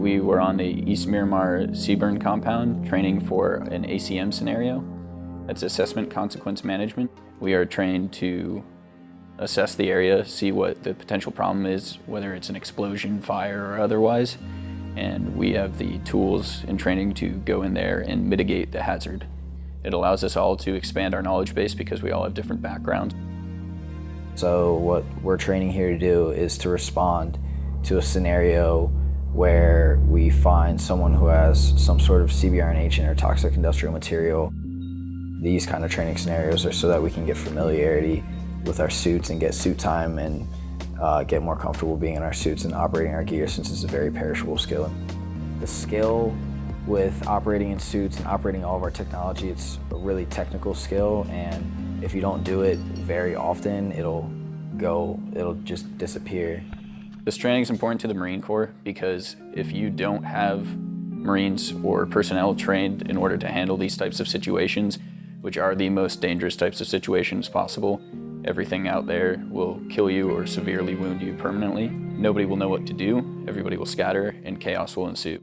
we're on the East Miramar CBRN compound training for an ACM scenario. That's Assessment Consequence Management. We are trained to assess the area, see what the potential problem is, whether it's an explosion, fire, or otherwise. And we have the tools and training to go in there and mitigate the hazard. It allows us all to expand our knowledge base because we all have different backgrounds. So what we're training here to do is to respond to a scenario where we find someone who has some sort of CBRNH or toxic industrial material. These kind of training scenarios are so that we can get familiarity with our suits and get suit time and uh, get more comfortable being in our suits and operating our gear since it's a very perishable skill. The skill with operating in suits and operating all of our technology, it's a really technical skill and if you don't do it very often, it'll go, it'll just disappear. This training is important to the Marine Corps because if you don't have Marines or personnel trained in order to handle these types of situations, which are the most dangerous types of situations possible, everything out there will kill you or severely wound you permanently. Nobody will know what to do, everybody will scatter, and chaos will ensue.